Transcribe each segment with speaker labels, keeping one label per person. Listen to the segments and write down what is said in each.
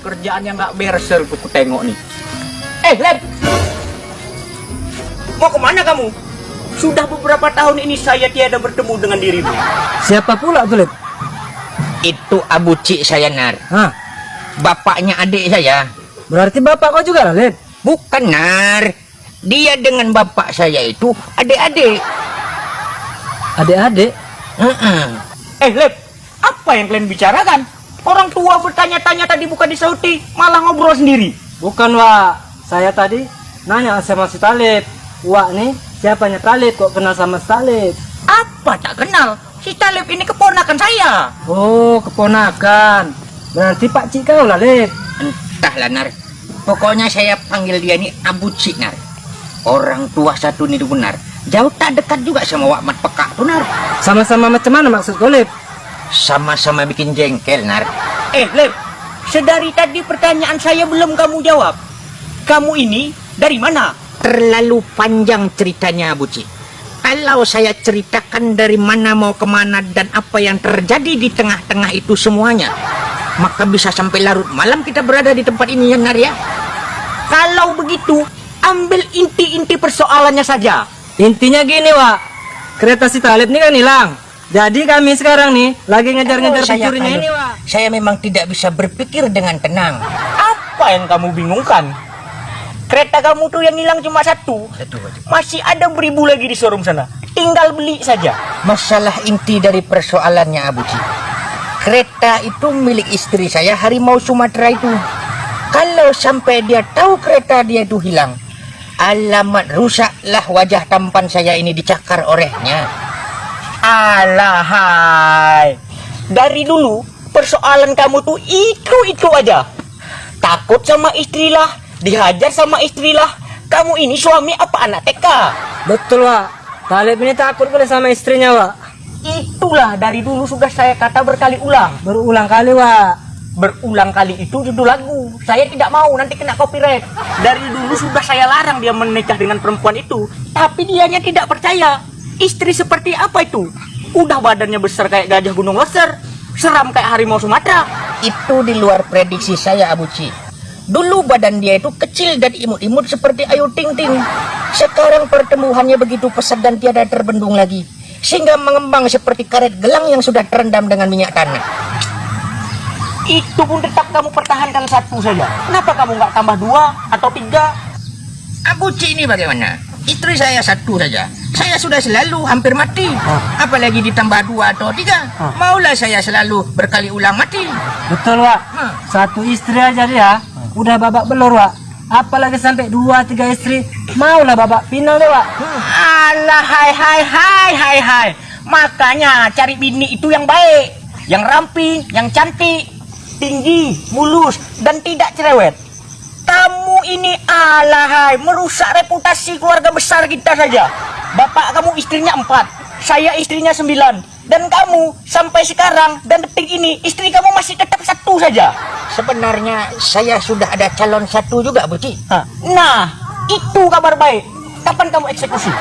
Speaker 1: Kerjaan yang nggak beres tuh ku tengok nih. Eh, Lep! Mau ke mana kamu? Sudah beberapa tahun ini saya tiada bertemu dengan dirimu.
Speaker 2: Siapa pula tuh, Lep?
Speaker 3: Itu Abu Cik saya Nar.
Speaker 2: Hah,
Speaker 3: Bapaknya adik saya.
Speaker 2: berarti bapak kau juga lah, Lep?
Speaker 3: Bukan Nar. Dia dengan bapak saya itu adik-adik.
Speaker 2: Adik-adik?
Speaker 3: Heeh.
Speaker 1: Eh, Lep! Apa yang kalian bicarakan? Orang tua bertanya-tanya tadi bukan disauti, malah ngobrol sendiri.
Speaker 2: Bukan, Wak. Saya tadi nanya sama si Talib. Wak nih, siapanya Talib kok kenal sama si Talib?
Speaker 1: Apa tak kenal? Si Talib ini keponakan saya.
Speaker 2: Oh, keponakan. Berarti Pak Cik kau lah, Lep.
Speaker 3: Entahlah Nar. Pokoknya saya panggil dia ini Abu Cik Nar. Orang tua satu ini benar. Jauh tak dekat juga sama Wak Mat Pekak tuh Nar.
Speaker 2: Sama-sama macam mana maksud kau?
Speaker 3: Sama-sama bikin jengkel Nar.
Speaker 1: Eh, Lep, sedari tadi pertanyaan saya belum kamu jawab. Kamu ini dari mana?
Speaker 3: Terlalu panjang ceritanya Abu Cik. Kalau saya ceritakan dari mana mau ke mana dan apa yang terjadi di tengah-tengah itu semuanya, maka bisa sampai larut malam kita berada di tempat ini ya Nar ya.
Speaker 1: Kalau begitu, ambil inti-inti persoalannya saja.
Speaker 2: Intinya gini, Wak. Kereta si Talib ini kan hilang. Jadi kami sekarang nih lagi ngejar-ngejar pencurinya ini, Wak.
Speaker 3: Saya memang tidak bisa berpikir dengan tenang.
Speaker 1: Apa yang kamu bingungkan? Kereta kamu tuh yang hilang cuma satu.
Speaker 3: Satu.
Speaker 1: Masih ada beribu lagi di showroom sana. Tinggal beli saja.
Speaker 3: Masalah inti dari persoalannya Abu Cik. Kereta itu milik istri saya harimau Sumatera itu. Kalau sampai dia tahu kereta dia itu hilang, alamat rusaklah wajah tampan saya ini dicakar orangnya.
Speaker 1: Alahai. Dari dulu persoalan kamu tuh itu-itu aja. Takut sama istrilah, dihajar sama istrilah. Kamu ini suami apa anak TK?
Speaker 2: Betul, Wak. Talib ini takut boleh sama istrinya, Wak.
Speaker 1: Itulah dari dulu sudah saya kata berkali ulang.
Speaker 2: Berulang kali, Wak.
Speaker 1: Berulang kali itu judul lagu. Saya tidak mau nanti kena copyright. Dari dulu sudah saya larang dia menikah dengan perempuan itu. Tapi dianya tidak percaya. Istri seperti apa itu? Udah badannya besar kayak gajah gunung leser. Seram kayak harimau Sumatera.
Speaker 3: Itu di luar prediksi saya Abu Cik. Dulu badan dia itu kecil dan imut-imut seperti Ayu Ting Ting. Sekarang pertumbuhannya begitu pesat dan tiada terbendung lagi. Sehingga mengembang seperti karet gelang yang sudah terendam dengan minyak tanah.
Speaker 1: Itu pun tetap kamu pertahankan satu saja. Kenapa kamu nggak tambah dua atau tiga?
Speaker 3: Abu Cik ini bagaimana? Istri saya satu saja. Saya sudah selalu hampir mati. Apalagi ditambah dua atau tiga. Maulah saya selalu berkali ulang mati.
Speaker 2: Betul, Wak.
Speaker 3: Hah.
Speaker 2: Satu istri aja dia udah babak belur, Wak. Apalagi sampai dua tiga istri, maulah babak final deh, Wak.
Speaker 1: Alah, hai hai hai hai hai. Makanya cari bini itu yang baik, yang ramping, yang cantik, tinggi, mulus, dan tidak cerewet. Ini alahai merusak reputasi keluarga besar kita saja. Bapak kamu istrinya empat, saya istrinya sembilan, dan kamu sampai sekarang dan detik ini istri kamu masih tetap satu saja.
Speaker 3: Sebenarnya saya sudah ada calon satu juga.
Speaker 1: Hah. Nah, itu kabar baik. Kapan kamu eksekusi?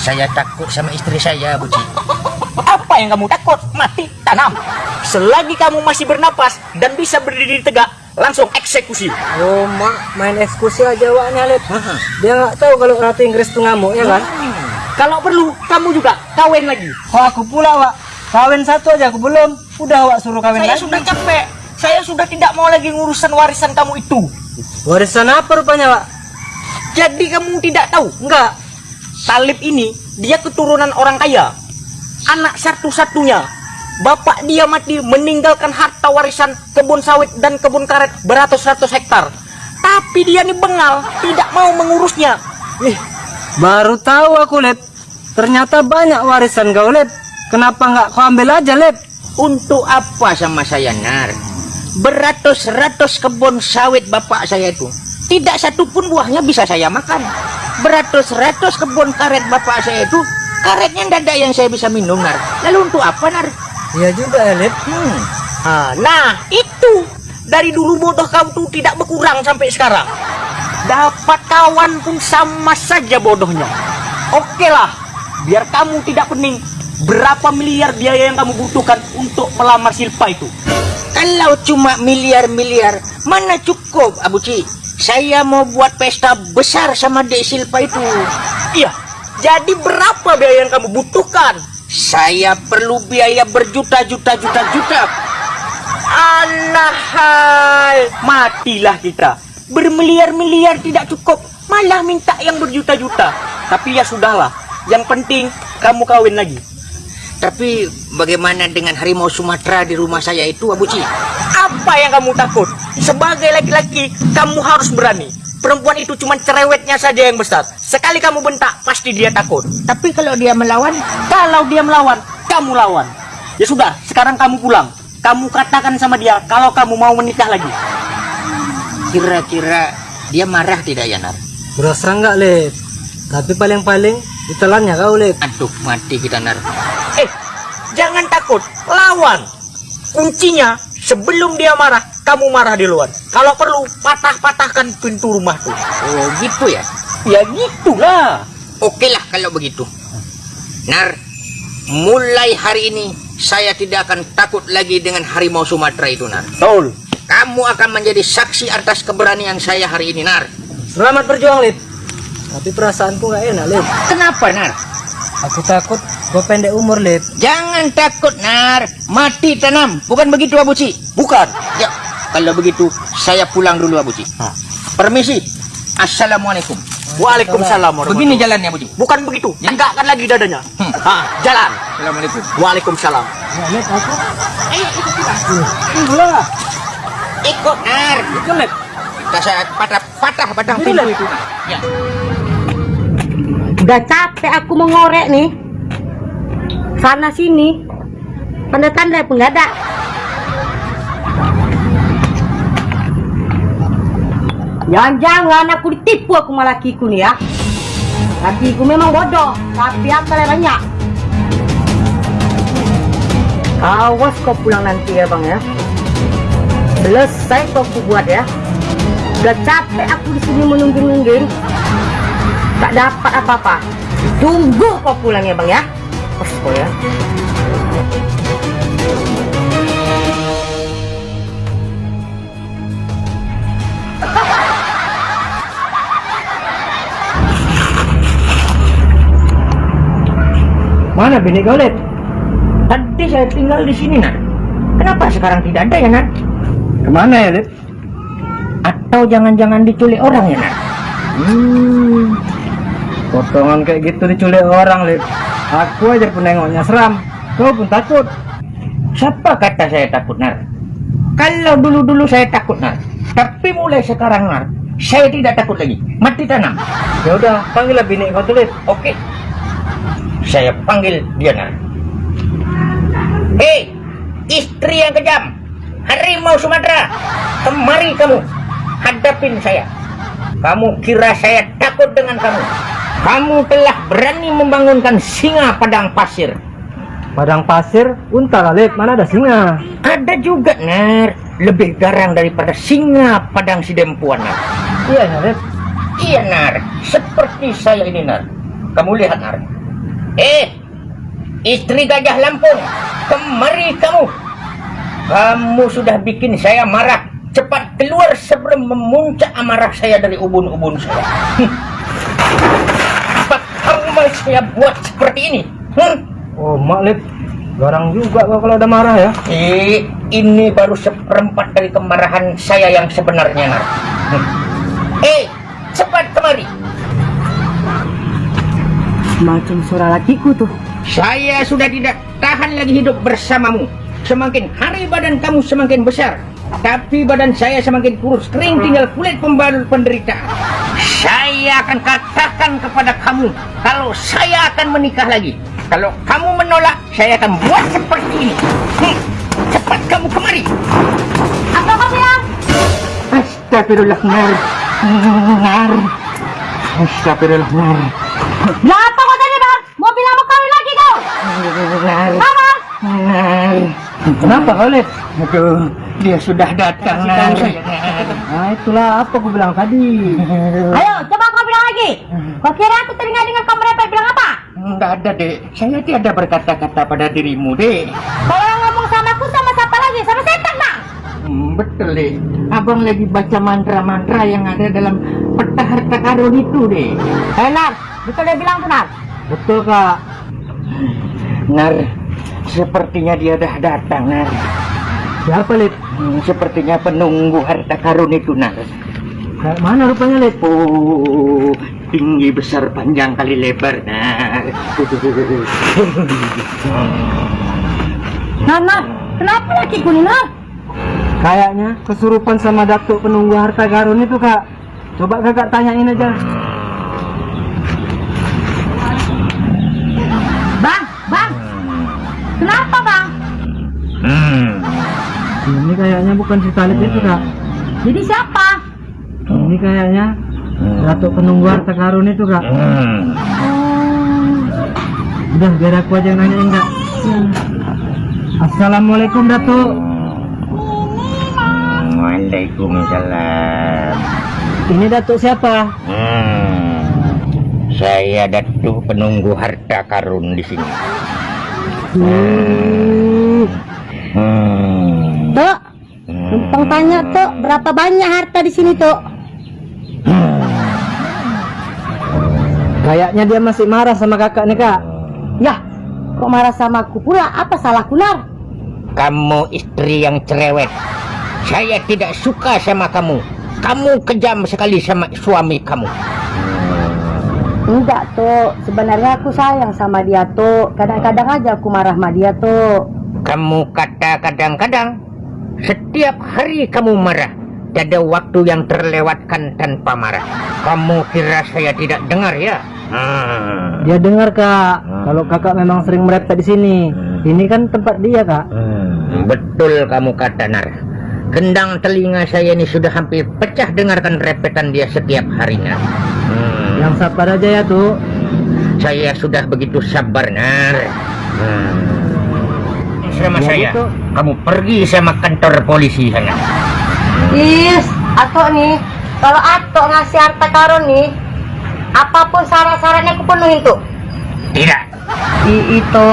Speaker 3: Saya takut sama istri saya Abu Cik.
Speaker 1: Apa yang kamu takut? Mati tanam. Selagi kamu masih bernapas dan bisa berdiri tegak, langsung eksekusi.
Speaker 2: Oh, mak, main eksekusi aja waknya, Lip. Dia nggak tahu kalau ratu Inggris tuh ngamuk, ya kan?
Speaker 1: Kalau perlu, kamu juga kawin lagi.
Speaker 2: Oh, aku pula, Wak. Kawin satu aja aku belum. Udah, Wak, suruh kawin
Speaker 1: Saya
Speaker 2: lagi.
Speaker 1: sudah capek. Saya sudah tidak mau lagi ngurusan warisan kamu itu.
Speaker 2: Warisan apa rupanya, Wak?
Speaker 1: Jadi kamu tidak tahu?
Speaker 2: Enggak.
Speaker 1: Talib ini, dia keturunan orang kaya. Anak satu-satunya. Bapak dia mati meninggalkan harta warisan kebun sawit dan kebun karet beratus-ratus hektar. Tapi dia nih bengal, tidak mau mengurusnya.
Speaker 2: Ih, baru tahu aku, Lip. Ternyata banyak warisan kau, Lip. Kenapa nggak kau ambil aja, Lip?
Speaker 3: Untuk apa sama saya Nar? Beratus-ratus kebun sawit bapak saya itu. Tidak satu pun buahnya bisa saya makan. Beratus-ratus kebun karet bapak saya itu. Karetnya tidak ada yang saya bisa minum Nar. Lalu untuk apa Nar?
Speaker 2: Iya juga, ya, Lip.
Speaker 3: Hmm.
Speaker 1: Ah, Nah, itu dari dulu bodoh kamu tuh tidak berkurang sampai sekarang. Dapat kawan pun sama saja bodohnya. Oke lah, biar kamu tidak pening. Berapa miliar biaya yang kamu butuhkan untuk melamar Silpa itu?
Speaker 3: Kalau cuma miliar-miliar, mana cukup, Abu Ci? Saya mau buat pesta besar sama Dek Silpa itu.
Speaker 1: Iya. Jadi berapa biaya yang kamu butuhkan?
Speaker 3: Saya perlu biaya berjuta-juta juta-juta.
Speaker 1: Alahai, matilah kita. Bermiliar-miliar tidak cukup, malah minta yang berjuta-juta. Tapi ya sudahlah, yang penting kamu kawin lagi.
Speaker 3: Tapi bagaimana dengan harimau Sumatera di rumah saya itu, Abu Ci?
Speaker 1: Apa yang kamu takut? Sebagai laki-laki, kamu harus berani. Perempuan itu cuma cerewetnya saja yang besar. Sekali kamu bentak, pasti dia takut.
Speaker 3: Tapi kalau dia melawan,
Speaker 1: Kalau dia melawan, kamu lawan. Ya sudah, sekarang kamu pulang. Kamu katakan sama dia kalau kamu mau menikah lagi.
Speaker 3: kira-kira dia marah tidak ya, Nar?
Speaker 2: Berasa enggak, Lip? Tapi paling-paling ditelannya kau, Lip.
Speaker 3: Aduh, mati kita, Nar.
Speaker 1: Eh, jangan takut, lawan. Kuncinya, sebelum dia marah, kamu marah di luar. Kalau perlu, patah-patahkan pintu rumah tuh.
Speaker 3: Oh, gitu ya?
Speaker 1: Ya gitulah.
Speaker 3: Oke lah kalau begitu. Nar, mulai hari ini saya tidak akan takut lagi dengan harimau Sumatera itu, Nar.
Speaker 1: Betul.
Speaker 3: Kamu akan menjadi saksi atas keberanian saya hari ini, Nar.
Speaker 2: Selamat berjuang, Lip. Tapi perasaanku nggak enak, Lip.
Speaker 3: Kenapa, Nar?
Speaker 2: Aku takut gue pendek umur, Lip.
Speaker 3: Jangan takut, Nar. Mati tanam. Bukan begitu, Abu Ci?
Speaker 1: Bukan.
Speaker 3: Ya, kalau begitu saya pulang dulu, Abu Ci.
Speaker 1: Hah.
Speaker 3: Permisi. Assalamualaikum.
Speaker 1: Waalaikumsalam
Speaker 3: Begini jalannya, Abu Ci.
Speaker 1: Bukan begitu. Tegakkan lagi dadanya.
Speaker 3: Hmm.
Speaker 1: Ha, jalan.
Speaker 3: Assalamualaikum.
Speaker 1: Waalaikumsalam.
Speaker 2: Ya.
Speaker 3: Ayo, ikut kita. Ikut.
Speaker 2: Itu, Lip.
Speaker 3: Kita saya patah, patah batang pintu itu. Ya.
Speaker 4: Udah capek aku mengorek nih. Sana sini. Tanda-tanda pun nggak ada. Jangan-jangan aku ditipu aku sama lakiku nih ya. Lakiku memang bodoh, tapi akalnya banyak. Awas kau pulang nanti ya bang ya. Selesai kau buat ya. Udah capek aku di sini menunggu-nungguin tak dapat apa-apa. Tunggu kau pulang ya bang ya. Kau ya.
Speaker 2: Mana bini Lip?
Speaker 3: Tadi saya tinggal di sini, Nar. Kenapa sekarang tidak ada ya, Nar?
Speaker 2: Ke mana ya, Lip?
Speaker 3: Atau jangan-jangan diculik orang ya, Nar?
Speaker 2: Hmm. Potongan kayak gitu diculik orang, Lip. Aku aja penengoknya seram. Kau pun takut.
Speaker 3: Siapa kata saya takut, Nar? Kalau dulu-dulu saya takut, Nar. Tapi mulai sekarang, Nar, saya tidak takut lagi. Mati tanam.
Speaker 2: Ya udah, panggillah bini kau tuh, Lip.
Speaker 3: Oke. Saya panggil dia, Nar. Hei, istri yang kejam. Harimau Sumatera. Kemari kamu. Hadapin saya. Kamu kira saya takut dengan kamu. Kamu telah berani membangunkan singa padang pasir.
Speaker 2: Padang pasir, unta lah, Lip. Mana ada singa?
Speaker 3: Ada juga, Nar. Lebih garang daripada singa padang sidempuan, Nar.
Speaker 2: Iya, ya, Lip.
Speaker 3: Iya, Nar. Seperti saya ini, Nar. Kamu lihat, Nar. Eh, istri gajah Lampung. Kemari kamu. Kamu sudah bikin saya marah. Cepat keluar sebelum memuncak amarah saya dari ubun-ubun saya. Apa kamu mau saya buat seperti ini? Hmm?
Speaker 2: Oh, mak, Lip. Garang juga kalau udah marah ya.
Speaker 3: Eh, ini baru seperempat dari kemarahan saya yang sebenarnya, Nar. Hmm. Eh, cepat kemari.
Speaker 4: Macam suara lakiku tuh.
Speaker 3: Saya sudah tidak tahan lagi hidup bersamamu. Semakin hari badan kamu semakin besar. Tapi badan saya semakin kurus kering tinggal kulit pembalut penderitaan. Saya akan katakan kepada kamu kalau saya akan menikah lagi. Kalau kamu menolak, saya akan buat seperti ini. Hmm, cepat kamu kemari.
Speaker 4: Apa kau bilang?
Speaker 3: Astagfirullah, Nar. Nar. Astagfirullah, Nar.
Speaker 4: Bilang apa kau tadi bang? Mau bilang mau kawin lagi kau?
Speaker 3: Nar.
Speaker 4: Apa?
Speaker 3: Nar.
Speaker 2: Kenapa kau, Lip?
Speaker 3: Aduh, dia sudah datang, Nar.
Speaker 2: Nah, itulah apa aku bilang tadi.
Speaker 4: Ayo, coba kau bilang lagi. Kau kira aku teringat dengan kau merepet bilang apa?
Speaker 3: Enggak ada, Dek. Saya tiada berkata-kata pada dirimu, Dek.
Speaker 4: Kalau yang ngomong sama aku sama siapa lagi? Sama setan bang?
Speaker 3: Hmm, betul deh. Abang lagi baca mantra-mantra yang ada dalam peta harta karun itu deh.
Speaker 4: Eh, Nar, betul dia bilang tuh, Nar.
Speaker 2: Betul kak.
Speaker 3: Nar, sepertinya dia dah datang, Nar.
Speaker 2: Siapa Lid?
Speaker 3: Hmm, sepertinya penunggu harta karun itu, Nar.
Speaker 2: Kayak mana rupanya Lid?
Speaker 3: Oh, tinggi besar panjang kali lebar, Nar.
Speaker 4: Nar, Nar, kenapa lagi nih, Nar?
Speaker 2: Kayaknya kesurupan sama datuk penunggu harta karun itu kak. Coba kakak tanyain aja.
Speaker 4: Kenapa, Bang?
Speaker 3: Hmm.
Speaker 2: Ini kayaknya bukan si Talib itu kak.
Speaker 4: Jadi siapa?
Speaker 2: Ini kayaknya datuk penunggu harta karun itu kak.
Speaker 3: Hmm.
Speaker 2: Udah biar aku aja yang nanyain kak. Assalamualaikum datuk.
Speaker 3: Waalaikumsalam.
Speaker 2: Ini datuk siapa?
Speaker 3: Hmm. Saya Datuk penunggu harta karun di sini.
Speaker 2: Hmm.
Speaker 3: Hmm.
Speaker 4: Tok, numpang tanya, Tok, berapa banyak harta di sini, Tok?
Speaker 2: Kayaknya dia masih marah sama kakak nih kak.
Speaker 4: Yah, kok marah sama aku pula? Apa salahku, Nar?
Speaker 3: Kamu istri yang cerewet. Saya tidak suka sama kamu. Kamu kejam sekali sama suami kamu.
Speaker 4: Enggak, Tok. Sebenarnya aku sayang sama dia, Tok. Kadang-kadang aja aku marah sama dia, Tok.
Speaker 3: Kamu kata kadang-kadang setiap hari kamu marah. Tidak ada waktu yang terlewatkan tanpa marah. Kamu kira saya tidak dengar ya? Hmm.
Speaker 2: Dia dengar kak. Kalau kakak memang sering merepet di sini. Ini kan tempat dia kak.
Speaker 3: Hmm, betul kamu kata Nar. Gendang telinga saya ini sudah hampir pecah dengarkan repetan dia setiap harinya.
Speaker 2: Yang sabar aja ya tuh.
Speaker 3: saya sudah begitu sabar Nar. Hmm. Sama
Speaker 2: Ya,
Speaker 3: saya,
Speaker 2: betul.
Speaker 3: kamu pergi sama kantor polisi sana.
Speaker 4: Is, Atok nih, kalau Atok ngasih harta karun nih, apa pun syarat-syaratnya aku penuhin tuh.
Speaker 3: Tidak.
Speaker 4: I, itu,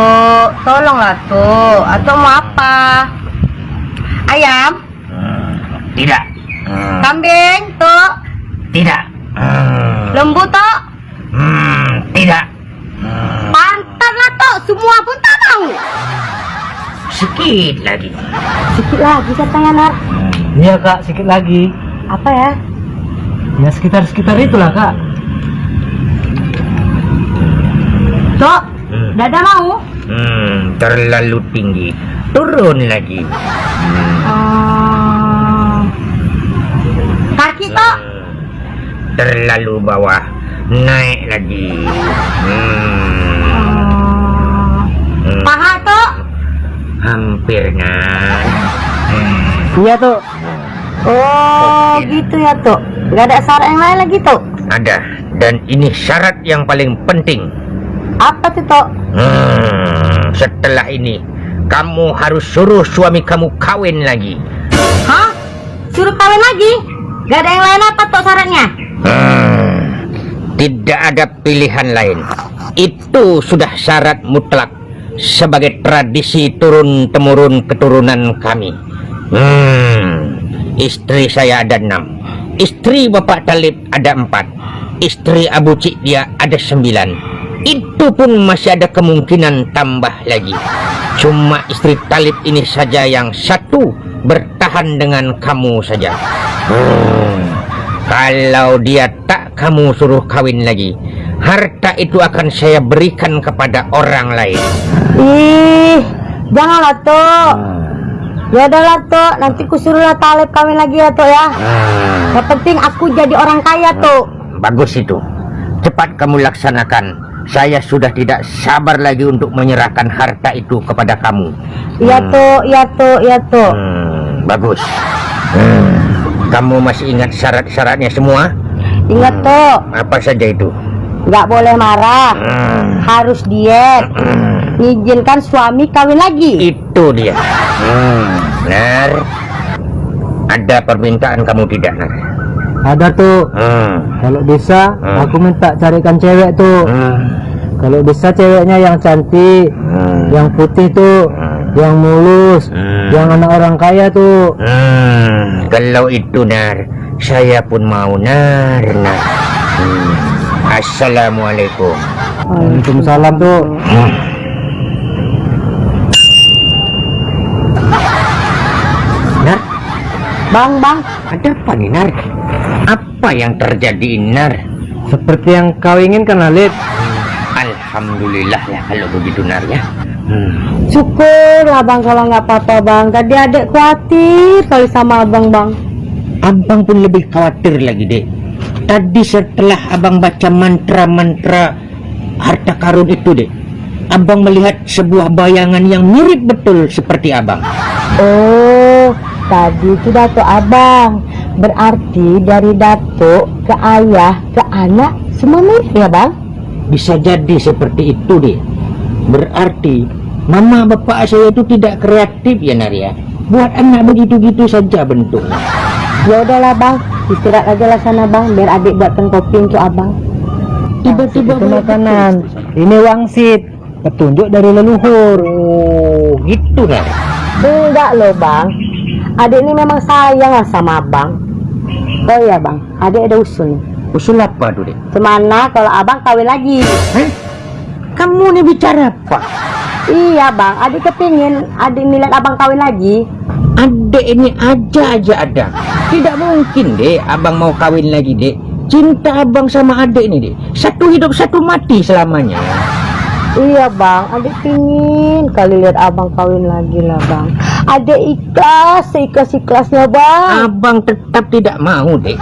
Speaker 4: tolonglah tuh. Atok mau apa? Ayam,
Speaker 3: Hmm, tidak. Hmm,
Speaker 4: kambing, tuh,
Speaker 3: tidak. Hmm,
Speaker 4: lembu tuh,
Speaker 3: hmm, tidak. Hmm,
Speaker 4: pantat lah tuh, semua pun tak mau.
Speaker 3: sedikit lagi.
Speaker 4: Sedikit lagi katanya Nar.
Speaker 2: Iya kak, sedikit lagi.
Speaker 4: Apa ya?
Speaker 2: Ya sekitar-sekitar itulah kak.
Speaker 4: Tok,
Speaker 3: Hmm.
Speaker 4: dada mau?
Speaker 3: Hmm, terlalu tinggi. Turun lagi.
Speaker 4: Hmm. Kaki tok,
Speaker 3: Terlalu bawah. Naik lagi. Hmm, hmm,
Speaker 4: paha tok.
Speaker 3: hampir naik. Hmm,
Speaker 2: Iya tuh.
Speaker 4: Oh, gitu ya tok. Gak ada syarat yang lain lagi tok.
Speaker 3: ada. Dan ini syarat yang paling penting.
Speaker 4: Apa tuh tok?
Speaker 3: Hmm, setelah ini kamu harus suruh suami kamu kawin lagi.
Speaker 4: Hah? Suruh kawin lagi? Gak ada yang lain apa tok syaratnya?
Speaker 3: Tidak ada pilihan lain. Itu sudah syarat mutlak sebagai tradisi turun temurun keturunan kami. Hmm, istri saya ada enam, istri Bapak Talib ada empat, istri Abu Cik dia ada sembilan. Itu pun masih ada kemungkinan tambah lagi. Cuma istri Talib ini saja yang satu bertahan dengan kamu saja. Hmm, kalau dia tak kamu suruh kawin lagi, harta itu akan saya berikan kepada orang lain.
Speaker 4: Ih, janganlah tok. Ya udahlah tok, nanti ku suruhlah Talib kawin lagi ya tok ya.
Speaker 3: Hmm,
Speaker 4: Yang penting aku jadi orang kaya tok.
Speaker 3: bagus itu. Cepat kamu laksanakan. Saya sudah tidak sabar lagi untuk menyerahkan harta itu kepada kamu.
Speaker 4: Iya tok, iya tok, iya tok.
Speaker 3: Hmm, bagus. Hmm, kamu masih ingat syarat-syaratnya semua?
Speaker 4: Ingat tok,
Speaker 3: Apa saja itu?
Speaker 4: nggak boleh marah,
Speaker 3: Hmm,
Speaker 4: harus diet,
Speaker 3: hmm.
Speaker 4: ngizinkan suami kawin lagi.
Speaker 3: Itu dia. Hmm, Nar. Ada permintaan kamu tidak, Nar?
Speaker 2: Ada tuh.
Speaker 3: Hmm.
Speaker 2: Kalau bisa,
Speaker 3: Hmm.
Speaker 2: aku minta carikan cewek tuh.
Speaker 3: Hmm.
Speaker 2: Kalau bisa ceweknya yang cantik,
Speaker 3: Hmm.
Speaker 2: yang putih tuh.
Speaker 3: Hmm.
Speaker 2: Yang mulus,
Speaker 3: Hmm.
Speaker 2: yang anak orang kaya tuh.
Speaker 3: Hmm, kalau itu nar, saya pun mau nar, nar. Hmm. Assalamualaikum.
Speaker 2: Waalaikumsalam tuh.
Speaker 3: Nar,
Speaker 4: Bang, bang,
Speaker 3: ada apa nih nar? Apa yang terjadi nar?
Speaker 2: Seperti yang kau inginkan Halid.
Speaker 3: Alhamdulillah ya kalau begitu nar ya. Hmm.
Speaker 4: syukurlah bang kalau nggak apa-apa bang. Tadi adek khawatir kali sama abang bang.
Speaker 3: Abang pun lebih khawatir lagi dek. Tadi setelah abang baca mantra-mantra harta karun itu dek, abang melihat sebuah bayangan yang mirip betul seperti abang.
Speaker 4: Oh, tadi itu datuk abang. Berarti dari datuk ke ayah ke anak semua mirip ya bang?
Speaker 3: Bisa jadi seperti itu deh. Berarti mama bapak saya itu tidak kreatif ya Naria. Buat anak begitu-gitu saja bentuknya.
Speaker 4: Ya udahlah bang, istirahat aja lah sana bang, biar adik buatkan kopi untuk abang.
Speaker 3: Tiba-tiba
Speaker 2: makanan. Ini wangsit. Petunjuk dari leluhur.
Speaker 3: Oh, gitu Nar.
Speaker 4: Enggak loh bang, adik ini memang sayang lah sama abang. Oh iya bang, adik ada usul nih.
Speaker 3: Usul apa tuh deh?
Speaker 4: Gimana kalau abang kawin lagi?
Speaker 3: Hah? Kamu nih bicara apa?
Speaker 4: Iya bang, adik kepingin adik nilai abang kawin lagi.
Speaker 3: Adek ini aja aja ada. Tidak mungkin deh abang mau kawin lagi deh. Cinta abang sama adek ini deh. Satu hidup satu mati selamanya.
Speaker 4: Iya bang, adik pingin kali lihat abang kawin lagi lah bang. Adik ikhlas, seikhlas ikhlasnya bang.
Speaker 3: Abang tetap tidak mau deh.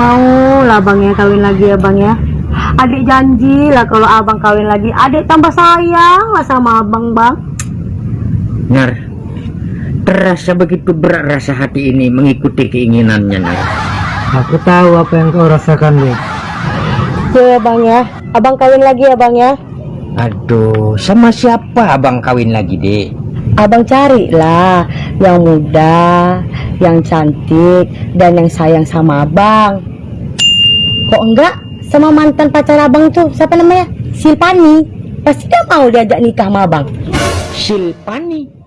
Speaker 4: Mau lah bang ya kawin lagi ya bang ya. Adik janji lah kalau abang kawin lagi, adik tambah sayang lah sama abang bang.
Speaker 3: Nar, terasa begitu berat rasa hati ini mengikuti keinginannya Nar.
Speaker 2: Aku tahu apa yang kau rasakan, Lid.
Speaker 4: Ya bang ya, abang kawin lagi ya bang ya.
Speaker 3: Aduh, sama siapa abang kawin lagi dek?
Speaker 4: Abang carilah yang muda, yang cantik, dan yang sayang sama abang. Kok enggak sama mantan pacar abang tuh, siapa namanya? Silpani. Pasti dia mau diajak nikah sama abang.
Speaker 3: Silpani.